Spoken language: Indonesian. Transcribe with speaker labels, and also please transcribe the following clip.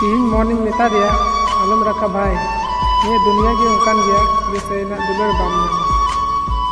Speaker 1: Ini morning metadia, ya. alam raka bai. Ini dunia yang ungkan dia, bisa enak dulu bambu.